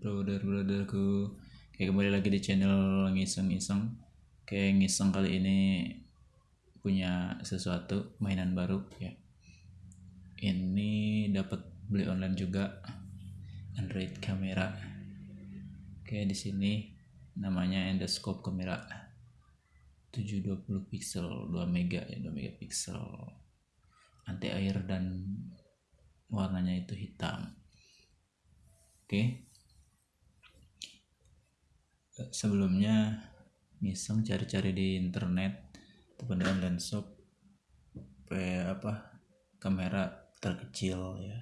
brotherku Oke kembali lagi di channel ngiseng-ngiseng. Oke ngiseng kali ini punya sesuatu mainan baru ya. Ini dapat beli online juga. Android kamera. Oke di sini namanya endoscope kamera. 720 pixel 2 mega ya 2 megapiksel anti air dan warnanya itu hitam. Oke sebelumnya ngiseng cari-cari di internet ataupun di shop apa kamera terkecil ya.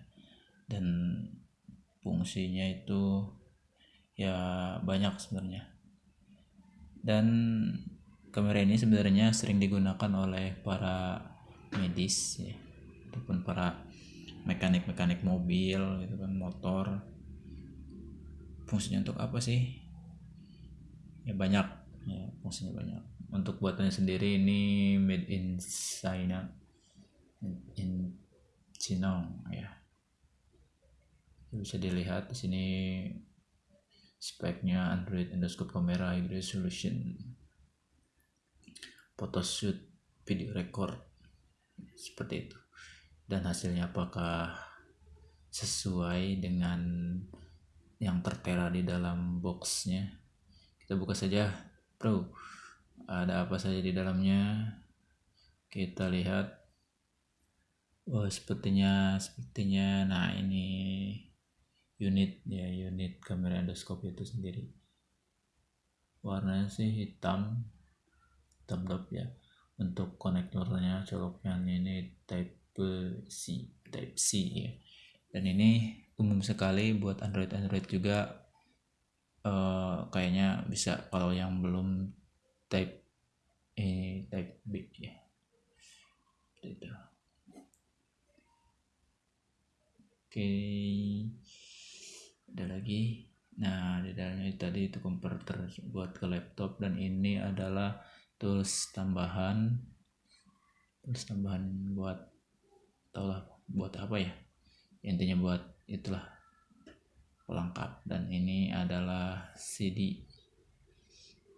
Dan fungsinya itu ya banyak sebenarnya. Dan kamera ini sebenarnya sering digunakan oleh para medis ya ataupun para mekanik-mekanik mobil gitu kan motor. Fungsinya untuk apa sih ya banyak. Ya fungsinya banyak. Untuk buatannya sendiri ini made in China. In China ya. Bisa dilihat di sini speknya Android endoscope camera high resolution. Photoshoot video record seperti itu. Dan hasilnya apakah sesuai dengan yang tertera di dalam boxnya kita buka saja bro. Ada apa saja di dalamnya? Kita lihat. Oh sepertinya sepertinya. Nah ini unit ya unit kamera endoskop itu sendiri. Warnanya sih hitam hitam ya. Untuk konektornya coloknya ini type C Type C ya. Dan ini umum sekali buat Android Android juga uh, kayaknya bisa kalau yang belum Type E Type B ya. Itu oke. Ada lagi? Nah di dalamnya tadi itu converter buat ke laptop. Dan ini adalah tools tambahan. Tools tambahan buat lah buat apa ya? Intinya buat itulah pelengkap. Dan ini adalah CD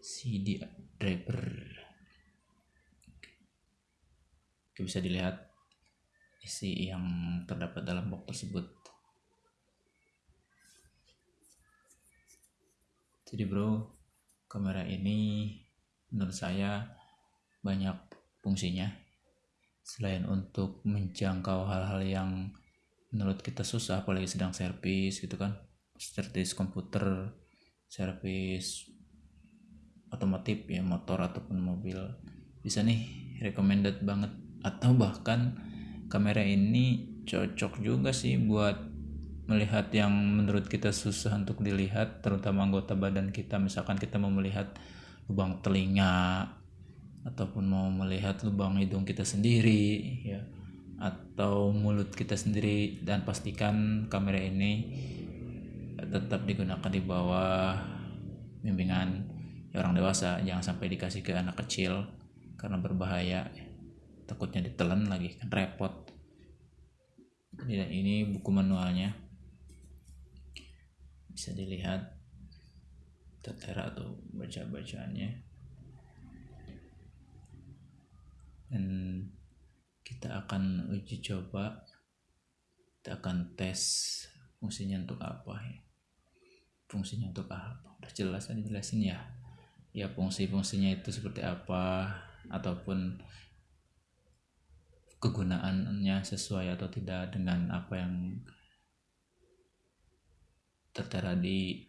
CD driver. Oke, bisa dilihat isi yang terdapat dalam box tersebut. Jadi bro kamera ini menurut saya banyak fungsinya. Selain untuk menjangkau hal-hal yang menurut kita susah apalagi sedang servis gitu kan servis komputer servis otomotif ya motor ataupun mobil bisa nih recommended banget. Atau bahkan kamera ini cocok juga sih buat melihat yang menurut kita susah untuk dilihat terutama anggota badan kita. Misalkan kita mau melihat lubang telinga ataupun mau melihat lubang hidung kita sendiri ya. Atau mulut kita sendiri. Dan pastikan kamera ini tetap digunakan di bawah bimbingan orang dewasa. Jangan sampai dikasih ke anak kecil karena berbahaya. Takutnya ditelan lagi kan repot. Dan ini buku manualnya. Bisa dilihat. Tertera atau baca bacaannya dan kita akan uji coba. Kita akan tes fungsinya untuk apa ya fungsinya untuk apa? Udah jelas tadi jelasin ya? Ya fungsi-fungsinya itu seperti apa? Ataupun kegunaannya sesuai atau tidak dengan apa yang tertera di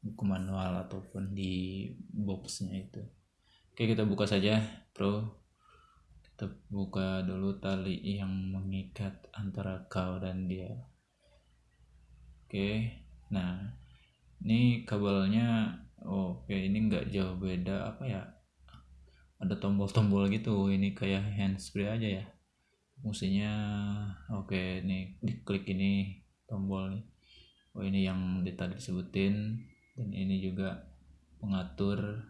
buku manual ataupun di boxnya itu. Oke kita buka saja bro. Kita buka dulu tali yang mengikat antara kau dan dia. Oke nah ini kabelnya oh, oke ini enggak jauh beda apa ya ada tombol-tombol gitu ini kayak handsfree aja ya fungsinya oke ini diklik ini tombol nih oh ini yang tadi disebutin dan ini juga pengatur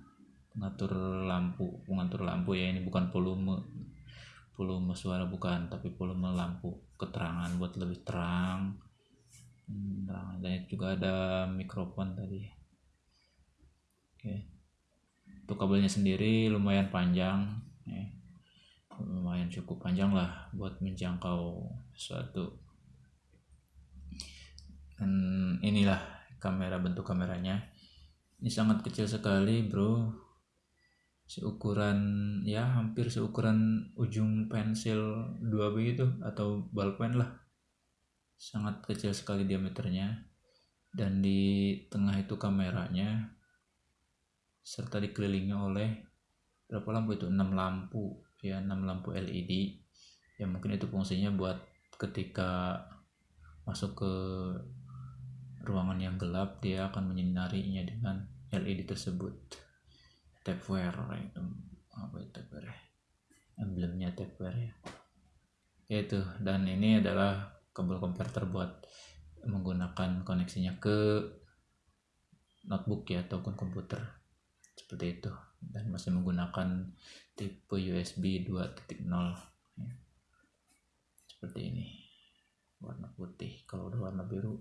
pengatur lampu pengatur lampu ya ini bukan volume volume suara bukan tapi volume lampu keterangan buat lebih terang hmm, dan juga ada mikrofon tadi. Oke. Untuk kabelnya sendiri lumayan panjang ya. lumayan cukup panjang lah buat menjangkau suatu dan inilah kamera bentuk kameranya. Ini sangat kecil sekali bro. Seukuran ya hampir seukuran ujung pensil 2B itu atau balpen lah sangat kecil sekali diameternya. Dan di tengah itu kameranya serta dikelilingi oleh berapa lampu itu? 6 lampu ya 6 lampu LED ya mungkin itu fungsinya buat ketika masuk ke ruangan yang gelap dia akan menyinarinya dengan LED tersebut. Tapware itu apa itu tapware ya? emblemnya tapware ya. Itu dan ini adalah kabel konverter buat menggunakan koneksinya ke notebook ya ataupun komputer. Seperti itu. Dan masih menggunakan tipe USB 2.0 ya. seperti ini. Warna putih. Kalau udah warna biru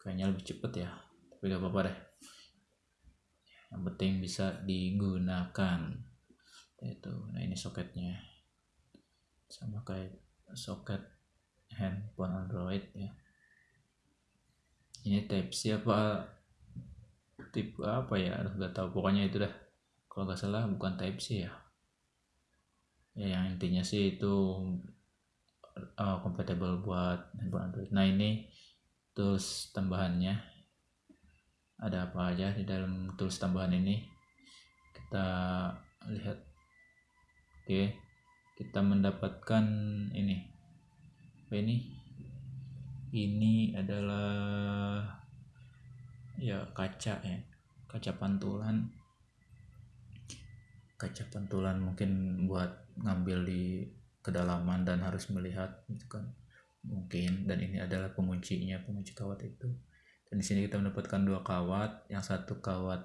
kayaknya lebih cepet ya. Tapi gak apa-apa deh. Yang penting bisa digunakan. Itu. Nah ini soketnya. Sama kayak soket handphone Android ya. Ini type C apa apa ya? Aduh gak tahu. Pokoknya itu dah. Kalau nggak salah bukan type C ya. Ya yang intinya sih itu uh, compatible buat handphone Android. Nah ini tools tambahannya. Ada apa aja di dalam tools tambahan ini? Kita lihat. Oke. Kita mendapatkan ini apa ini? Ini adalah ya kaca ya. Kaca pantulan. Kaca pantulan mungkin buat ngambil di kedalaman dan harus melihat gitu kan. Mungkin. Dan ini adalah penguncinya pengunci kawat itu. Dan di sini kita mendapatkan dua kawat. Yang satu kawat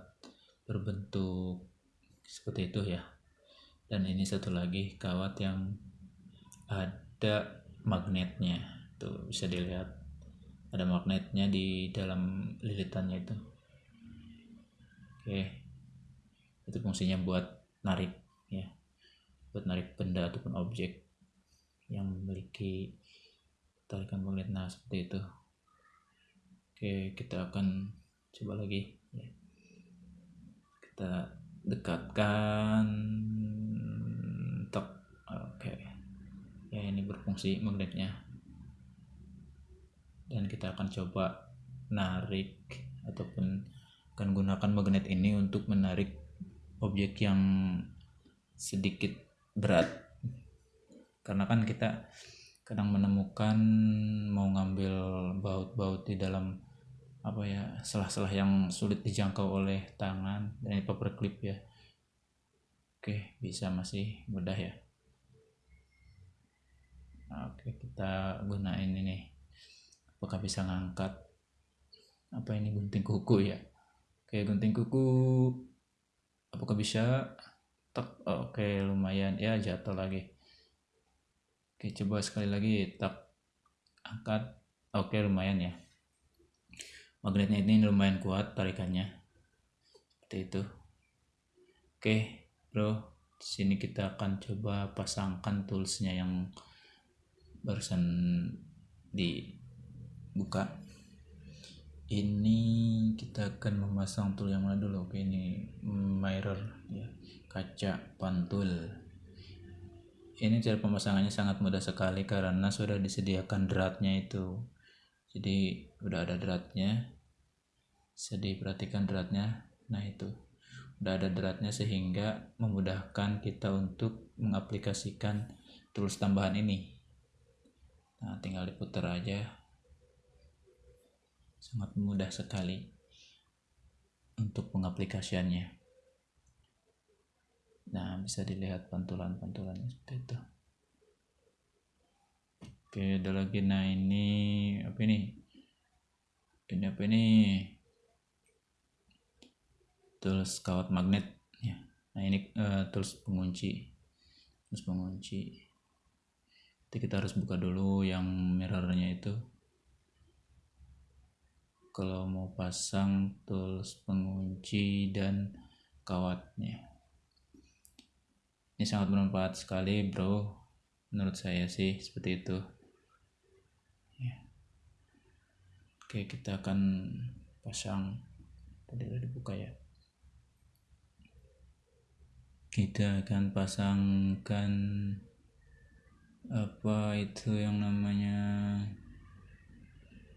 berbentuk seperti itu ya. Dan ini satu lagi kawat yang ada magnetnya. Tuh bisa dilihat. Ada magnetnya di dalam lilitannya itu. Oke. Itu fungsinya buat narik ya. Buat narik benda ataupun objek yang memiliki tarikan magnet. Nah seperti itu. Oke, kita akan coba lagi ya. Kita dekatkan tok. Oke. Ya, ini berfungsi magnetnya. Dan kita akan coba narik ataupun akan gunakan magnet ini untuk menarik objek yang sedikit berat. Karena kan kita kadang menemukan mau ngambil baut-baut di dalam apa ya selah-selah yang sulit dijangkau oleh tangan dan ini clip ya oke bisa masih mudah ya oke kita gunain ini. Apakah bisa ngangkat? Apa ini gunting kuku ya? Oke gunting kuku. Apakah bisa? Tak oke lumayan. Ya jatuh lagi. Oke coba sekali lagi. Tak angkat. Oke lumayan ya. Magnetnya ini lumayan kuat tarikannya. Seperti itu. Oke bro. Sini kita akan coba pasangkan toolsnya yang barusan dibuka. Ini kita akan memasang tool yang mana dulu? Oke ini mirror ya. Kaca pantul. Ini cara pemasangannya sangat mudah sekali karena sudah disediakan dratnya itu. Jadi udah ada dratnya bisa diperhatikan dratnya nah itu. Udah ada dratnya sehingga memudahkan kita untuk mengaplikasikan tools tambahan ini nah tinggal diputar aja. Sangat mudah sekali untuk pengaplikasiannya. Nah bisa dilihat pantulan-pantulannya seperti itu. Oke ada lagi. Nah ini apa ini? Ini apa ini? Tools kawat magnet. Ya. Nah ini uh, tools pengunci. Tools pengunci Jadi kita harus buka dulu yang mirrornya itu. Kalau mau pasang tools pengunci dan kawatnya. Ini sangat bermanfaat sekali bro. Menurut saya sih seperti itu. Ya. oke kita akan pasang. Tadi udah dibuka ya. Kita akan pasangkan apa itu yang namanya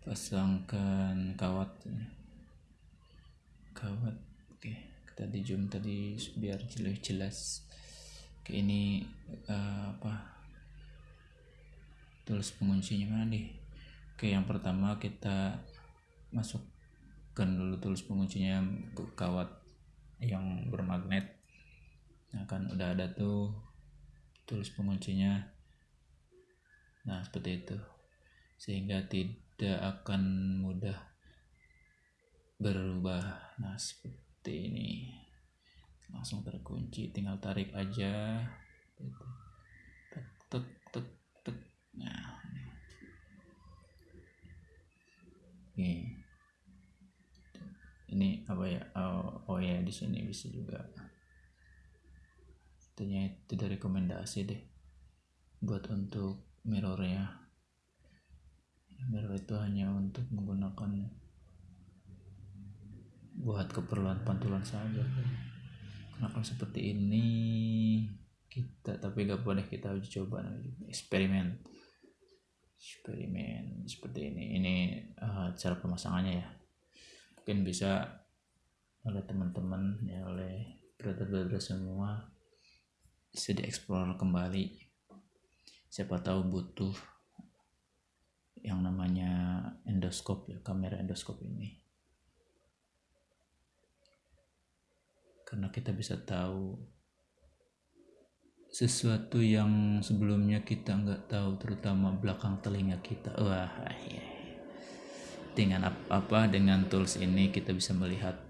pasangkan kawat? Kawat oke. Kita zoom tadi biar jelas jelas oke ini uh, apa? Tulis penguncinya mana nih? Oke yang pertama kita masukkan dulu tulis penguncinya ke kawat yang bermagnet. Nah kan udah ada tuh tulis penguncinya nah seperti itu. Sehingga tidak akan mudah berubah. Nah seperti ini. Langsung terkunci tinggal tarik aja. Gitu. tek tek tek tek. Nah ini. Ini apa ya? Oh, oh ya di sini bisa juga. Tentunya itu dari rekomendasi deh. Buat untuk mirrornya mirror itu hanya untuk menggunakan buat keperluan pantulan saja. Kenapa seperti ini kita tapi gak boleh kita uji coba eksperimen. Eksperimen seperti ini. Ini uh, cara pemasangannya ya. Mungkin bisa oleh teman-teman ya oleh brother-brother semua bisa dieksplor kembali siapa tahu butuh yang namanya endoskop ya kamera endoskop ini. Karena kita bisa tahu sesuatu yang sebelumnya kita nggak tahu terutama belakang telinga kita. Wah ya. dengan apa, apa dengan tools ini kita bisa melihat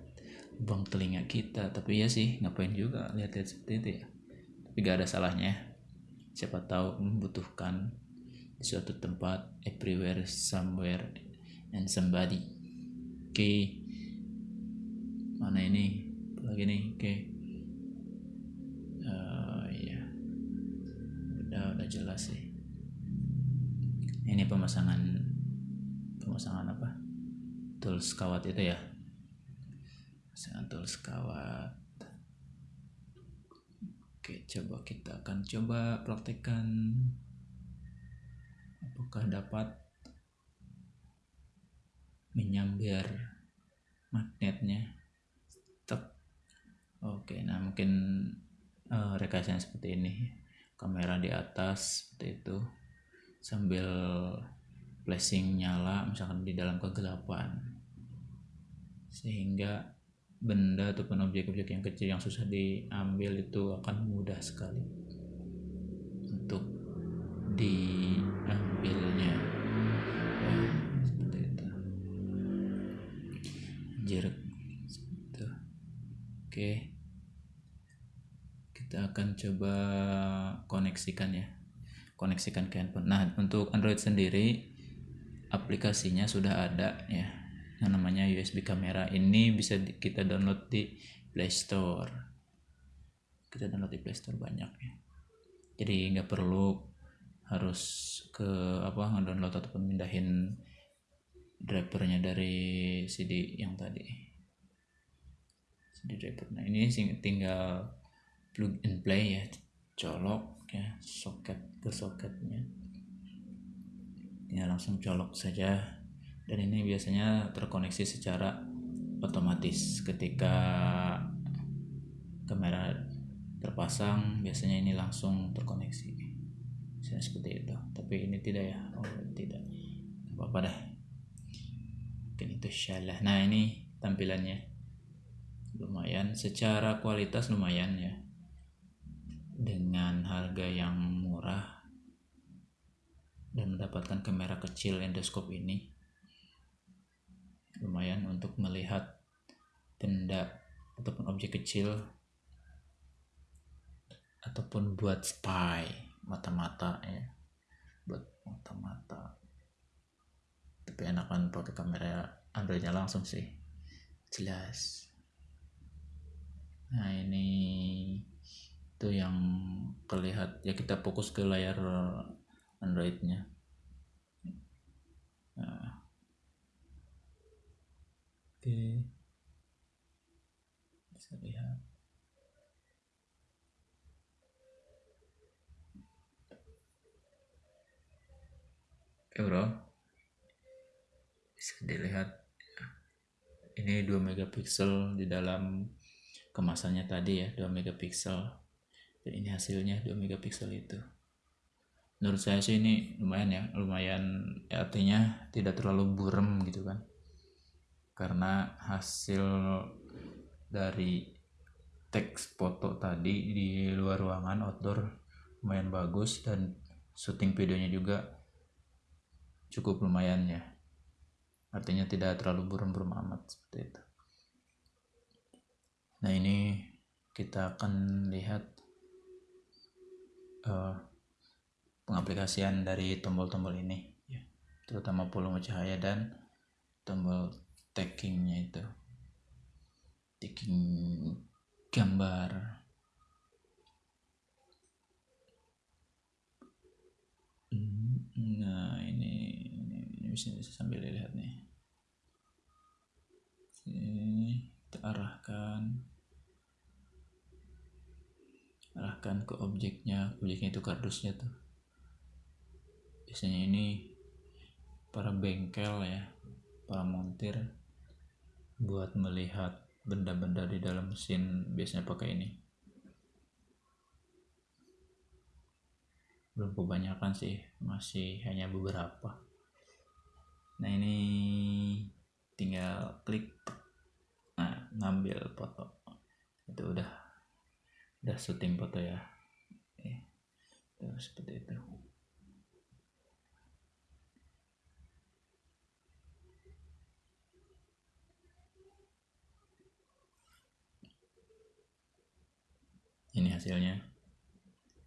lubang telinga kita. Tapi ya sih ngapain juga lihat-lihat seperti itu ya. Tapi gak ada salahnya siapa tahu membutuhkan di suatu tempat everywhere somewhere and somebody. Oke. Okay. mana ini? Lagi nih oke. Okay. uh, ya udah udah jelas sih. Ini pemasangan pemasangan apa? Tools kawat itu ya? Pemasangan tools kawat Oke, coba kita akan coba praktekkan apakah dapat menyambar magnetnya. Tek. Oke, nah mungkin uh, rekayasa seperti ini. Kamera di atas seperti itu sambil flashing nyala misalkan di dalam kegelapan sehingga benda ataupun objek-objek yang kecil yang susah diambil itu akan mudah sekali untuk diambilnya. Ya, seperti itu. Jeruk. Itu. Oke. Kita akan coba koneksikan ya. Koneksikan ke handphone. Nah untuk Android sendiri aplikasinya sudah ada ya yang namanya USB kamera ini bisa kita download di Play Store. Kita download di Play Store banyak ya. Jadi nggak perlu harus ke apa ngedownload ataupun mindahin drivernya dari CD yang tadi. CD driver. Nah ini tinggal plug and play ya. Colok ya soket ke soketnya. Tinggal langsung colok saja dan ini biasanya terkoneksi secara otomatis. Ketika kamera terpasang biasanya ini langsung terkoneksi. Biasanya seperti itu. Tapi ini tidak ya. Oh tidak. Apa apa dah. Mungkin itu syalah. Nah ini tampilannya. Lumayan. Secara kualitas lumayan ya. Dengan harga yang murah. Dan mendapatkan kamera kecil endoskop ini lumayan untuk melihat benda ataupun objek kecil ataupun buat spy mata-mata ya. Buat mata-mata. Tapi enakan pakai kamera Androidnya langsung sih. Jelas. Nah ini itu yang terlihat. Ya kita fokus ke layar androidnya. Nah. Oke. Bisa lihat. Oke bro. Bisa dilihat ini 2 megapiksel di dalam kemasannya tadi ya. 2 megapiksel. Dan ini hasilnya 2 megapiksel itu. Menurut saya sih ini lumayan ya. Lumayan ya, artinya tidak terlalu burem gitu kan karena hasil dari teks foto tadi di luar ruangan outdoor lumayan bagus dan syuting videonya juga cukup lumayan ya. Artinya tidak terlalu burem-burem amat seperti itu. Nah ini kita akan lihat uh, pengaplikasian dari tombol-tombol ini ya terutama volume cahaya dan tombol taggingnya itu. Tagging gambar. Nah ini ini, ini bisa, bisa sambil lihat nih. Sini kita arahkan. Arahkan ke objeknya. Objeknya itu kardusnya tuh. Biasanya ini para bengkel ya para montir buat melihat benda-benda di dalam mesin biasanya pakai ini. Belum kebanyakan sih masih hanya beberapa. Nah ini tinggal klik nah ngambil foto. Itu udah udah syuting foto ya. Eh, tuh, seperti itu ini hasilnya.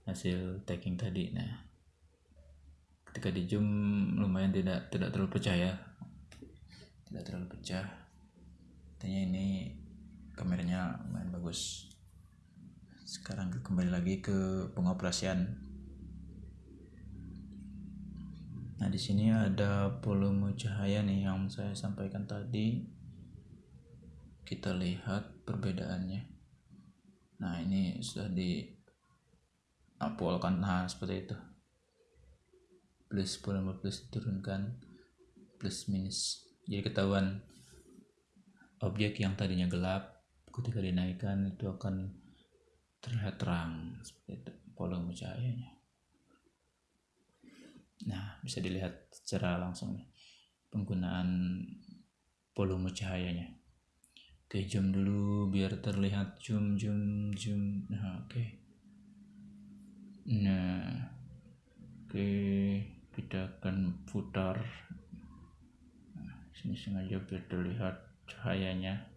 Hasil tagging tadi. Nah ketika di zoom lumayan tidak tidak terlalu pecah ya. Tidak terlalu pecah. Artinya ini kameranya lumayan bagus. Sekarang kembali lagi ke pengoperasian nah di sini ada volume cahaya nih yang saya sampaikan tadi. Kita lihat perbedaannya nah ini sudah di apolkan nah seperti itu. Plus volume plus turunkan. Plus minus. Jadi ketahuan objek yang tadinya gelap ketika dinaikkan itu akan terlihat terang. Seperti itu volume cahayanya. Nah bisa dilihat secara langsung penggunaan volume cahayanya oke zoom dulu biar terlihat zoom zoom zoom. Nah oke. Nah oke kita akan putar. Nah, sini sengaja biar terlihat cahayanya.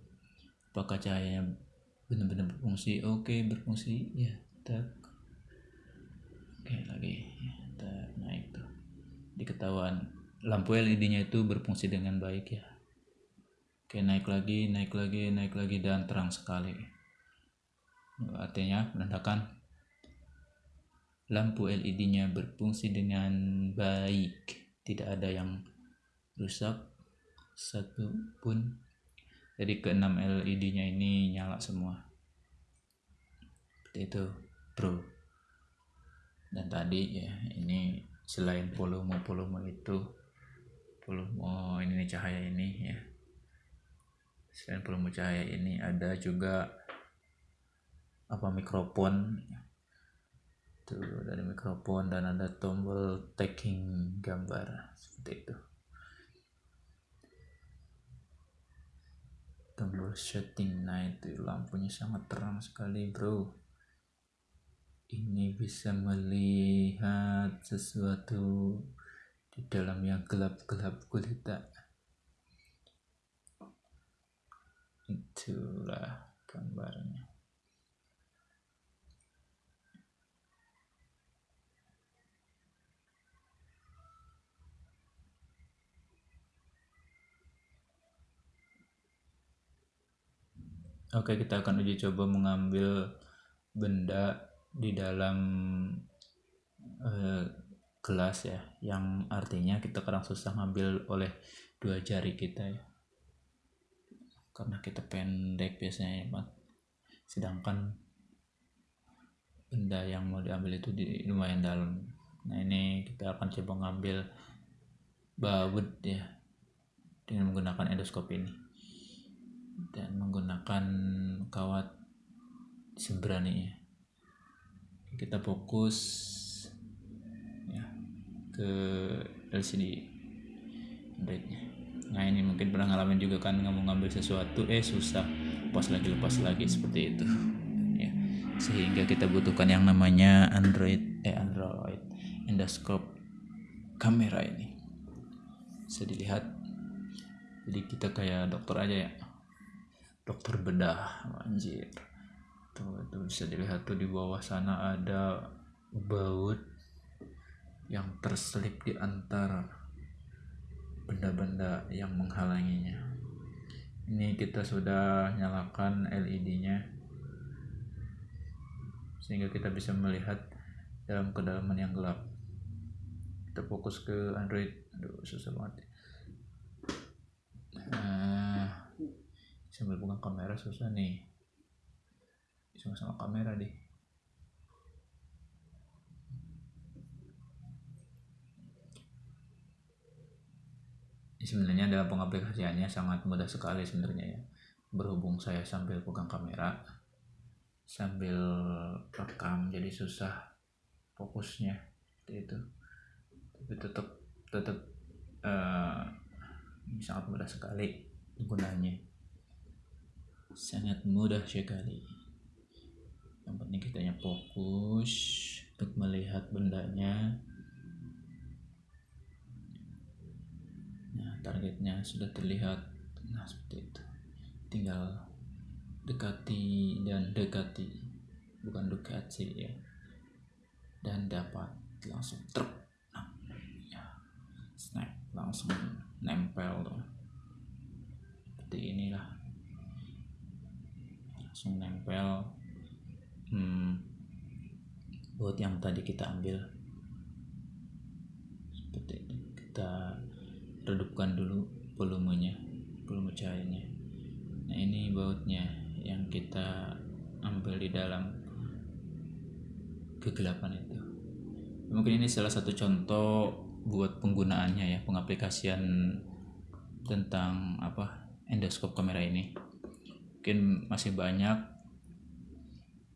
Apakah cahayanya benar-benar berfungsi? Oke okay, berfungsi. Ya tak. Oke okay, lagi. Tak naik tuh. Diketahuan lampu LED nya itu berfungsi dengan baik ya oke naik lagi naik lagi naik lagi dan terang sekali. Artinya menandakan lampu LED nya berfungsi dengan baik. Tidak ada yang rusak. Satu pun. Jadi ke 6 LED nya ini nyala semua. Seperti itu bro. Dan tadi ya ini selain volume-volume itu volume ini cahaya ini ya selain volume cahaya ini ada juga apa mikrofon. Tuh dari mikrofon dan ada tombol tagging gambar seperti itu. Tombol setting nah itu lampunya sangat terang sekali bro. Ini bisa melihat sesuatu di dalam yang gelap-gelap gulita itulah gambarnya. Oke kita akan uji coba mengambil benda di dalam uh, gelas ya yang artinya kita kadang susah ngambil oleh dua jari kita ya karena kita pendek biasanya ya sedangkan benda yang mau diambil itu di lumayan dalam. Nah ini kita akan coba ngambil baut ya dengan menggunakan endoskop ini. Dan menggunakan kawat seberani ya. Kita fokus ya ke LCD Androidnya nah ini mungkin pernah ngalamin juga kan nggak mau ngambil sesuatu eh susah. Lepas lagi lepas lagi seperti itu. Ya. Sehingga kita butuhkan yang namanya Android eh Android endoscope kamera ini. Bisa dilihat. Jadi kita kayak dokter aja ya. Dokter bedah anjir. Tuh, tuh bisa dilihat tuh di bawah sana ada baut yang terselip di antara benda-benda yang menghalanginya. Ini kita sudah nyalakan LED nya sehingga kita bisa melihat dalam kedalaman yang gelap. Kita fokus ke Android. Aduh susah banget. Nah, sambil buka kamera susah nih. Sama-sama kamera deh sebenarnya dalam pengaplikasiannya sangat mudah sekali sebenarnya ya. Berhubung saya sambil pegang kamera sambil rekam jadi susah fokusnya itu. Tapi tetap tetap uh, sangat mudah sekali gunanya sangat mudah sekali. Yang kita fokus untuk melihat bendanya targetnya sudah terlihat. Nah seperti itu. Tinggal dekati dan dekati bukan dekati ya. Dan dapat langsung truk. Nah, ya. snap langsung nempel tuh. Seperti inilah. Langsung nempel. Hmm, buat yang tadi kita ambil. Seperti itu. Kita redupkan dulu volumenya volume cahayanya. Nah ini bautnya yang kita ambil di dalam kegelapan itu. Mungkin ini salah satu contoh buat penggunaannya ya pengaplikasian tentang apa endoskop kamera ini. Mungkin masih banyak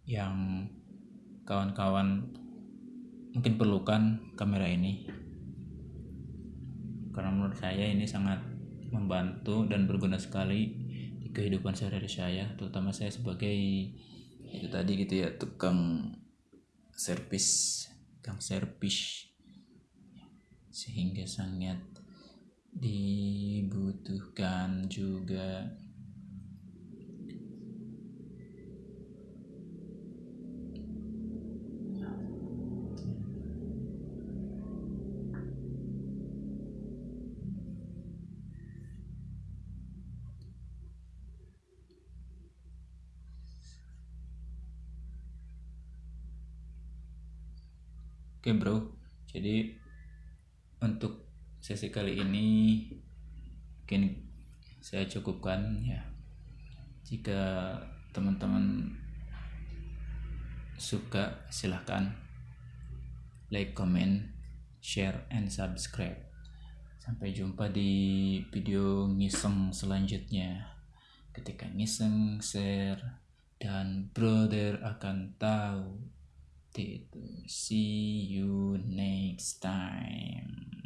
yang kawan-kawan mungkin perlukan kamera ini karena menurut saya ini sangat membantu dan berguna sekali di kehidupan sehari-hari saya terutama saya sebagai itu tadi gitu ya tukang servis. tukang servis. Sehingga sangat dibutuhkan juga Oke bro, jadi untuk sesi kali ini mungkin saya cukupkan ya. Jika teman-teman suka silahkan like, comment, share, and subscribe. Sampai jumpa di video ngiseng selanjutnya. Ketika ngiseng, share, dan brother akan tahu. See you next time.